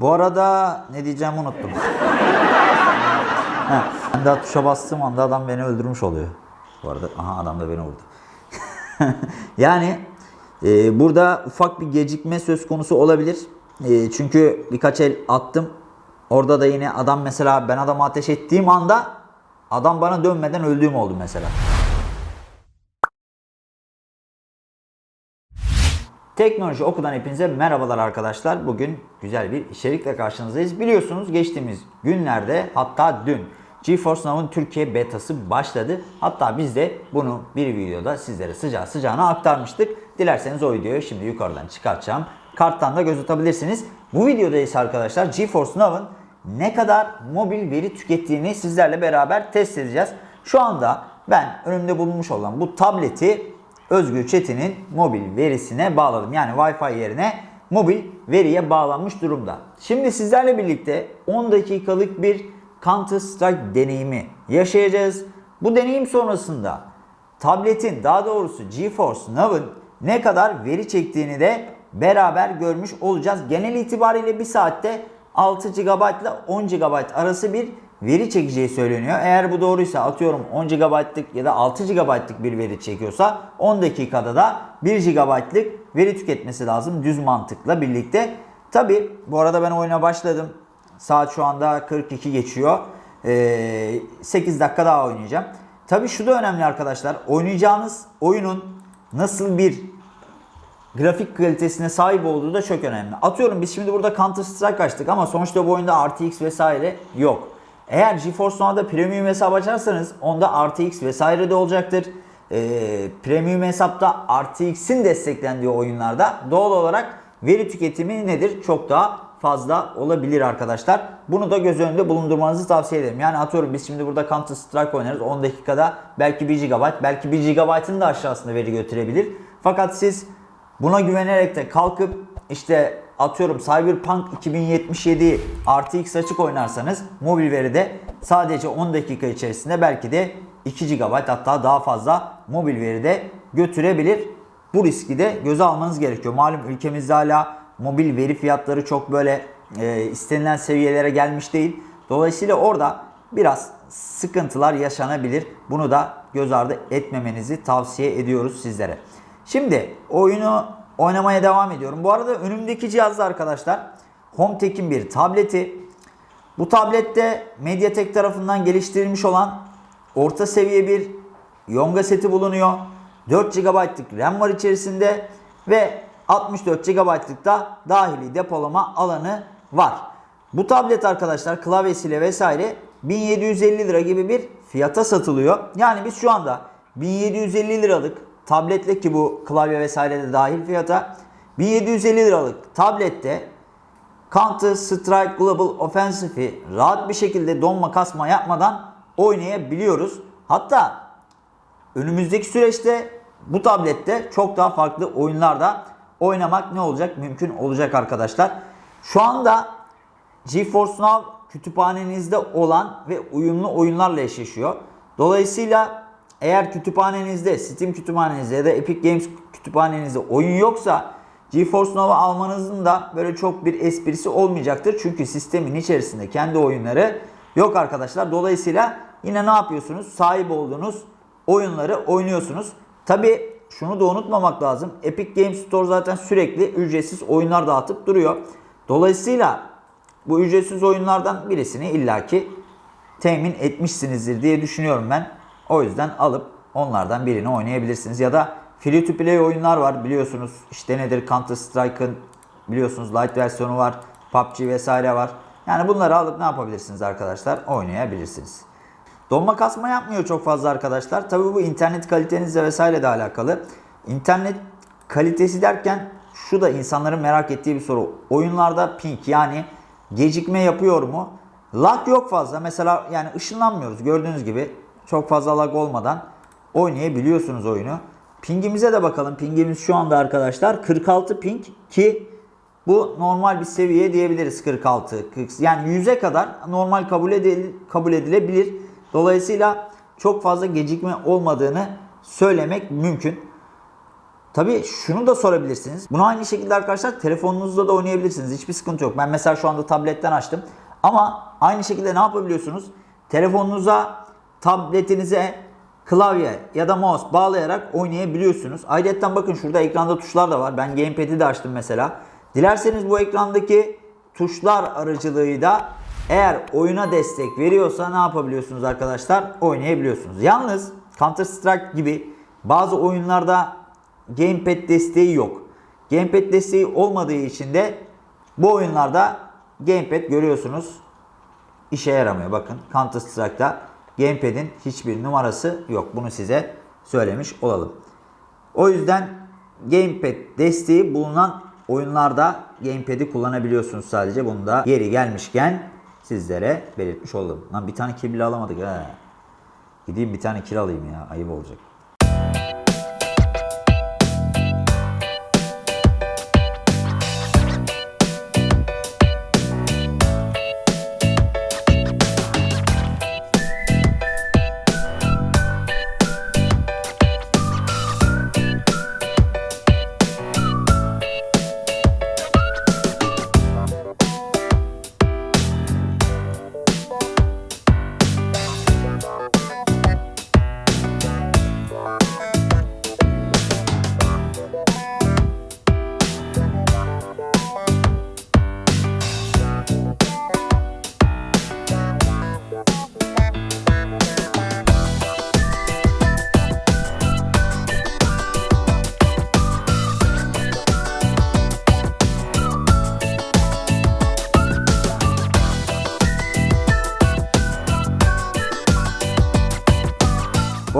Bu arada ne diyeceğimi unuttum. Ha, ben daha tuşa bastığım anda adam beni öldürmüş oluyor. Bu arada aha adam da beni vurdu. yani e, burada ufak bir gecikme söz konusu olabilir. E, çünkü birkaç el attım. Orada da yine adam mesela ben adamı ateş ettiğim anda adam bana dönmeden öldüğüm oldu mesela. Teknoloji Oku'dan hepinize merhabalar arkadaşlar. Bugün güzel bir içerikle karşınızdayız. Biliyorsunuz geçtiğimiz günlerde hatta dün GeForce Now'ın Türkiye betası başladı. Hatta biz de bunu bir videoda sizlere sıcağı sıcağına aktarmıştık. Dilerseniz o videoyu şimdi yukarıdan çıkartacağım. Karttan da göz atabilirsiniz. Bu videoda ise arkadaşlar GeForce Now'ın ne kadar mobil veri tükettiğini sizlerle beraber test edeceğiz. Şu anda ben önümde bulunmuş olan bu tableti Özgür Çetin'in mobil verisine bağladım. Yani Wi-Fi yerine mobil veriye bağlanmış durumda. Şimdi sizlerle birlikte 10 dakikalık bir Counter Strike deneyimi yaşayacağız. Bu deneyim sonrasında tabletin daha doğrusu GeForce Now'ın ne kadar veri çektiğini de beraber görmüş olacağız. Genel itibariyle bir saatte 6 GB ile 10 GB arası bir veri çekeceği söyleniyor. Eğer bu doğruysa atıyorum 10 GB'lık ya da 6 GB'lık bir veri çekiyorsa 10 dakikada da 1 GB'lık veri tüketmesi lazım düz mantıkla birlikte. Tabi bu arada ben oyuna başladım. Saat şu anda 42 geçiyor. Ee, 8 dakika daha oynayacağım. Tabi şu da önemli arkadaşlar. Oynayacağınız oyunun nasıl bir grafik kalitesine sahip olduğu da çok önemli. Atıyorum biz şimdi burada Counter Strike açtık ama sonuçta bu oyunda RTX vesaire yok. Eğer GeForce Now'da premium hesap açarsanız onda RTX vesaire de olacaktır. Ee, premium hesapta RTX'in desteklendiği oyunlarda doğal olarak veri tüketimi nedir? Çok daha fazla olabilir arkadaşlar. Bunu da göz önünde bulundurmanızı tavsiye ederim. Yani atıyorum biz şimdi burada Counter Strike oynarız. 10 dakikada belki 1 GB, belki 1 GB'ın da aşağısında veri götürebilir. Fakat siz buna güvenerek de kalkıp işte atıyorum Cyberpunk 2077 RTX açık oynarsanız mobil veride sadece 10 dakika içerisinde belki de 2 GB hatta daha fazla mobil veride götürebilir. Bu riski de göze almanız gerekiyor. Malum ülkemizde hala mobil veri fiyatları çok böyle e, istenilen seviyelere gelmiş değil. Dolayısıyla orada biraz sıkıntılar yaşanabilir. Bunu da göz ardı etmemenizi tavsiye ediyoruz sizlere. Şimdi oyunu oynamaya devam ediyorum. Bu arada önümdeki cihazda arkadaşlar HomeTech'in bir tableti. Bu tablette Mediatek tarafından geliştirilmiş olan orta seviye bir Yonga seti bulunuyor. 4 GB'lık RAM var içerisinde ve 64 GB'lık da dahili depolama alanı var. Bu tablet arkadaşlar klavyesiyle vesaire 1750 lira gibi bir fiyata satılıyor. Yani biz şu anda 1750 liralık tabletle ki bu klavye vesaire de dahil fiyata 1750 liralık tablette Counter Strike Global Offensive'i rahat bir şekilde donma kasma yapmadan oynayabiliyoruz. Hatta önümüzdeki süreçte bu tablette çok daha farklı oyunlarda oynamak ne olacak? Mümkün olacak arkadaşlar. Şu anda GeForce Now kütüphanenizde olan ve uyumlu oyunlarla eşleşiyor. Dolayısıyla eğer kütüphanenizde, Steam kütüphanenizde ya da Epic Games kütüphanenizde oyun yoksa GeForce Now'ı almanızın da böyle çok bir esprisi olmayacaktır. Çünkü sistemin içerisinde kendi oyunları yok arkadaşlar. Dolayısıyla yine ne yapıyorsunuz? Sahip olduğunuz oyunları oynuyorsunuz. Tabi şunu da unutmamak lazım. Epic Games Store zaten sürekli ücretsiz oyunlar dağıtıp duruyor. Dolayısıyla bu ücretsiz oyunlardan birisini illaki temin etmişsinizdir diye düşünüyorum ben. O yüzden alıp onlardan birini oynayabilirsiniz. Ya da free to play oyunlar var biliyorsunuz. İşte nedir Counter Strike'ın biliyorsunuz light versiyonu var. PUBG vesaire var. Yani bunları alıp ne yapabilirsiniz arkadaşlar? Oynayabilirsiniz. Donma kasma yapmıyor çok fazla arkadaşlar. Tabii bu internet kalitenizle vesaire de alakalı. İnternet kalitesi derken şu da insanların merak ettiği bir soru. Oyunlarda ping yani gecikme yapıyor mu? Lag yok fazla. Mesela yani ışınlanmıyoruz gördüğünüz gibi. Çok fazla lag olmadan oynayabiliyorsunuz oyunu. Pingimize de bakalım. Pingimiz şu anda arkadaşlar 46 ping ki bu normal bir seviye diyebiliriz 46. 40, yani 100'e kadar normal kabul, edil, kabul edilebilir. Dolayısıyla çok fazla gecikme olmadığını söylemek mümkün. Tabii şunu da sorabilirsiniz. Bunu aynı şekilde arkadaşlar telefonunuzda da oynayabilirsiniz. Hiçbir sıkıntı yok. Ben mesela şu anda tabletten açtım. Ama aynı şekilde ne yapabiliyorsunuz? Telefonunuza, tabletinize klavye ya da mouse bağlayarak oynayabiliyorsunuz. Ayrıca bakın şurada ekranda tuşlar da var. Ben gamepad'i de açtım mesela. Dilerseniz bu ekrandaki tuşlar aracılığıyla eğer oyuna destek veriyorsa ne yapabiliyorsunuz arkadaşlar? Oynayabiliyorsunuz. Yalnız Counter Strike gibi bazı oyunlarda gamepad desteği yok. Gamepad desteği olmadığı için de bu oyunlarda gamepad görüyorsunuz işe yaramıyor. Bakın Counter Strike'da gamepad'in hiçbir numarası yok. Bunu size söylemiş olalım. O yüzden gamepad desteği bulunan oyunlarda gamepad'i kullanabiliyorsunuz sadece. Bunu da yeri gelmişken sizlere belirtmiş oldum. Lan bir tane kill alamadık ha. Gideyim bir tane kill alayım ya. Ayıp olacak.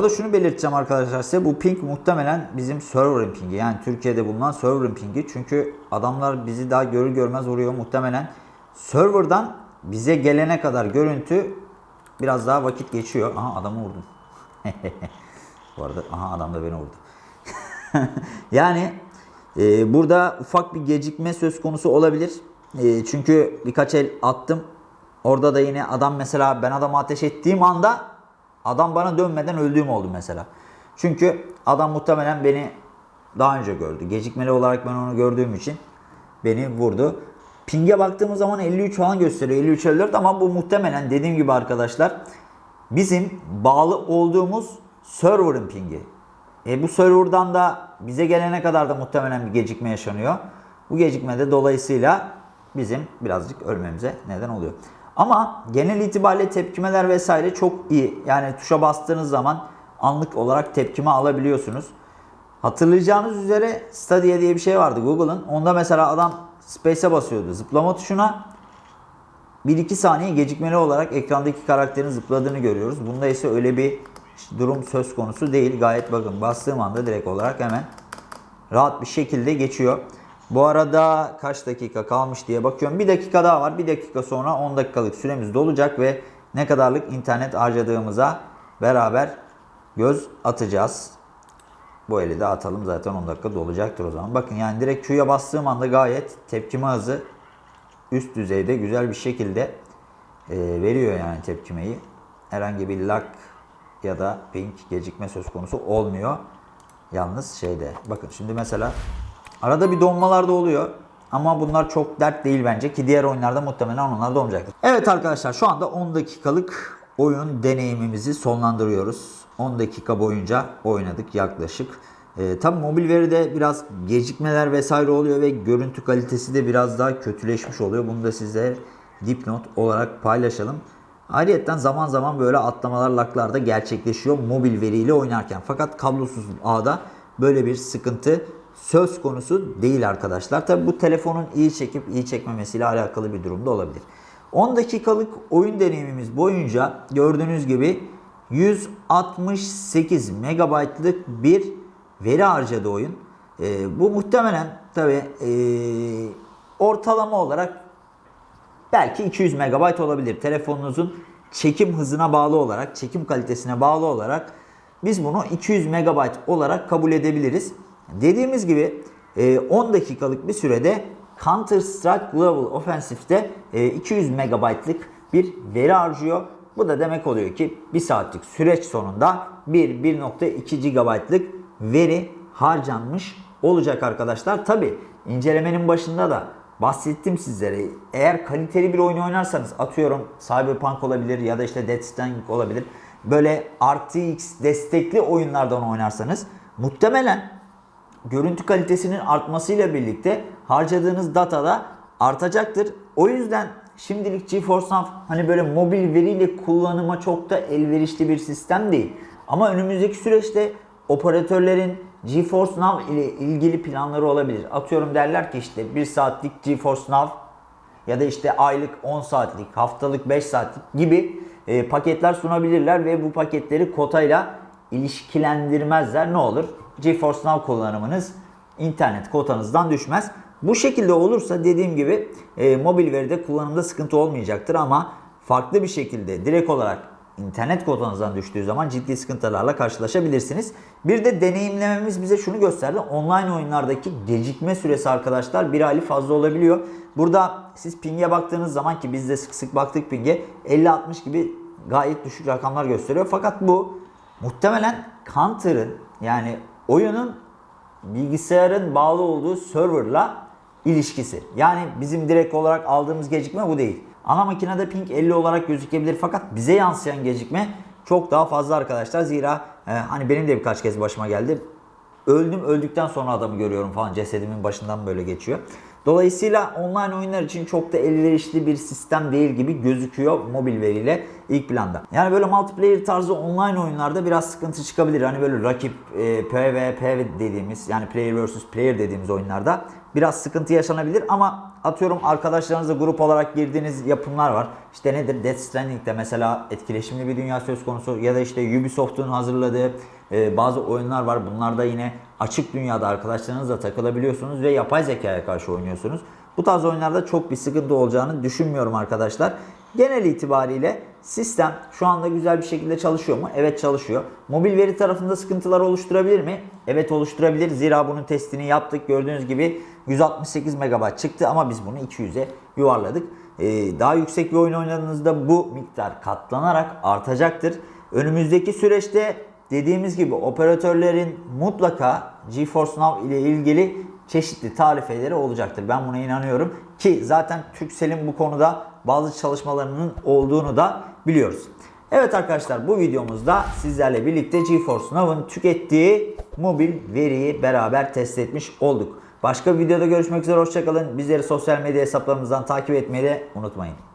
Arada şunu belirteceğim arkadaşlar size. Bu ping muhtemelen bizim server'ın pingi. Yani Türkiye'de bulunan server'ın pingi. Çünkü adamlar bizi daha görür görmez vuruyor. Muhtemelen server'dan bize gelene kadar görüntü biraz daha vakit geçiyor. Aha adamı vurdum. Bu arada aha adam da beni vurdu. yani e, burada ufak bir gecikme söz konusu olabilir. E, çünkü birkaç el attım. Orada da yine adam mesela ben adamı ateş ettiğim anda adam bana dönmeden öldüğüm oldu mesela. Çünkü adam muhtemelen beni daha önce gördü. Gecikmeli olarak ben onu gördüğüm için beni vurdu. Ping'e baktığımız zaman 53 falan gösteriyor. 53 54 ama bu muhtemelen dediğim gibi arkadaşlar bizim bağlı olduğumuz server'ın pingi. E bu server'dan da bize gelene kadar da muhtemelen bir gecikme yaşanıyor. Bu gecikme de dolayısıyla bizim birazcık ölmemize neden oluyor. Ama genel itibariyle tepkimeler vesaire çok iyi. Yani tuşa bastığınız zaman anlık olarak tepkime alabiliyorsunuz. Hatırlayacağınız üzere Stadia diye bir şey vardı Google'ın. Onda mesela adam Space'e basıyordu. Zıplama tuşuna 1-2 saniye gecikmeli olarak ekrandaki karakterin zıpladığını görüyoruz. Bunda ise öyle bir durum söz konusu değil. Gayet bakın bastığım anda direkt olarak hemen rahat bir şekilde geçiyor. Bu arada kaç dakika kalmış diye bakıyorum. Bir dakika daha var. Bir dakika sonra 10 dakikalık süremiz dolacak ve ne kadarlık internet harcadığımıza beraber göz atacağız. Bu eli de atalım zaten 10 dakika dolacaktır o zaman. Bakın yani direkt Q'ya bastığım anda gayet tepkime hızı üst düzeyde güzel bir şekilde e, veriyor yani tepkimeyi. Herhangi bir lag ya da ping gecikme söz konusu olmuyor. Yalnız şeyde bakın şimdi mesela arada bir donmalar da oluyor. Ama bunlar çok dert değil bence ki diğer oyunlarda muhtemelen onlar da olmayacaktır. Evet arkadaşlar şu anda 10 dakikalık oyun deneyimimizi sonlandırıyoruz. 10 dakika boyunca oynadık yaklaşık. E, tabi mobil veride biraz gecikmeler vesaire oluyor ve görüntü kalitesi de biraz daha kötüleşmiş oluyor. Bunu da size dipnot olarak paylaşalım. Ayrıca zaman zaman böyle atlamalar laklar da gerçekleşiyor mobil veriyle oynarken. Fakat kablosuz ağda böyle bir sıkıntı söz konusu değil arkadaşlar. Tabi bu telefonun iyi çekip iyi çekmemesiyle alakalı bir durumda olabilir. 10 dakikalık oyun deneyimimiz boyunca gördüğünüz gibi 168 megabaytlık bir veri harcadı oyun. Ee, bu muhtemelen tabi e, ortalama olarak belki 200 megabayt olabilir. Telefonunuzun çekim hızına bağlı olarak, çekim kalitesine bağlı olarak biz bunu 200 megabayt olarak kabul edebiliriz. Dediğimiz gibi 10 dakikalık bir sürede Counter Strike Global Offensive'de 200 megabaytlık bir veri harcıyor. Bu da demek oluyor ki 1 saatlik süreç sonunda 1-1.2 GB'lık veri harcanmış olacak arkadaşlar. Tabi incelemenin başında da bahsettim sizlere. Eğer kaliteli bir oyun oynarsanız atıyorum Cyberpunk olabilir ya da işte Death Stranding olabilir. Böyle RTX destekli oyunlardan oynarsanız muhtemelen görüntü kalitesinin artmasıyla birlikte harcadığınız data da artacaktır. O yüzden şimdilik GeForce Now hani böyle mobil veriyle kullanıma çok da elverişli bir sistem değil. Ama önümüzdeki süreçte operatörlerin GeForce Now ile ilgili planları olabilir. Atıyorum derler ki işte 1 saatlik GeForce Now ya da işte aylık 10 saatlik, haftalık 5 saatlik gibi e, paketler sunabilirler ve bu paketleri kotayla ilişkilendirmezler. Ne olur? GeForce Now kullanımınız internet kotanızdan düşmez. Bu şekilde olursa dediğim gibi e, mobil veride kullanımda sıkıntı olmayacaktır ama farklı bir şekilde direkt olarak internet kotanızdan düştüğü zaman ciddi sıkıntılarla karşılaşabilirsiniz. Bir de deneyimlememiz bize şunu gösterdi. Online oyunlardaki gecikme süresi arkadaşlar bir hali fazla olabiliyor. Burada siz ping'e baktığınız zaman ki biz de sık sık baktık ping'e 50-60 gibi gayet düşük rakamlar gösteriyor. Fakat bu muhtemelen Counter'ın yani oyunun bilgisayarın bağlı olduğu serverla ilişkisi. Yani bizim direkt olarak aldığımız gecikme bu değil. Ana makinede ping 50 olarak gözükebilir fakat bize yansıyan gecikme çok daha fazla arkadaşlar. Zira e, hani benim de birkaç kez başıma geldi. Öldüm öldükten sonra adamı görüyorum falan cesedimin başından böyle geçiyor. Dolayısıyla online oyunlar için çok da elverişli bir sistem değil gibi gözüküyor mobil veriyle ilk planda. Yani böyle multiplayer tarzı online oyunlarda biraz sıkıntı çıkabilir. Hani böyle rakip e, PvP dediğimiz yani player vs player dediğimiz oyunlarda biraz sıkıntı yaşanabilir ama atıyorum arkadaşlarınızla grup olarak girdiğiniz yapımlar var. İşte nedir Death Stranding'de mesela etkileşimli bir dünya söz konusu ya da işte Ubisoft'un hazırladığı e, bazı oyunlar var. Bunlarda yine açık dünyada arkadaşlarınızla takılabiliyorsunuz ve yapay zekaya karşı oynuyorsunuz. Bu tarz oyunlarda çok bir sıkıntı olacağını düşünmüyorum arkadaşlar. Genel itibariyle sistem şu anda güzel bir şekilde çalışıyor mu? Evet çalışıyor. Mobil veri tarafında sıkıntılar oluşturabilir mi? Evet oluşturabilir. Zira bunun testini yaptık. Gördüğünüz gibi 168 MB çıktı ama biz bunu 200'e yuvarladık. Ee, daha yüksek bir oyun oynadığınızda bu miktar katlanarak artacaktır. Önümüzdeki süreçte dediğimiz gibi operatörlerin mutlaka GeForce Now ile ilgili çeşitli tarifeleri olacaktır. Ben buna inanıyorum ki zaten Turkcell'in bu konuda bazı çalışmalarının olduğunu da biliyoruz. Evet arkadaşlar bu videomuzda sizlerle birlikte GeForce Now'ın tükettiği mobil veriyi beraber test etmiş olduk. Başka bir videoda görüşmek üzere hoşçakalın. Bizleri sosyal medya hesaplarımızdan takip etmeyi de unutmayın.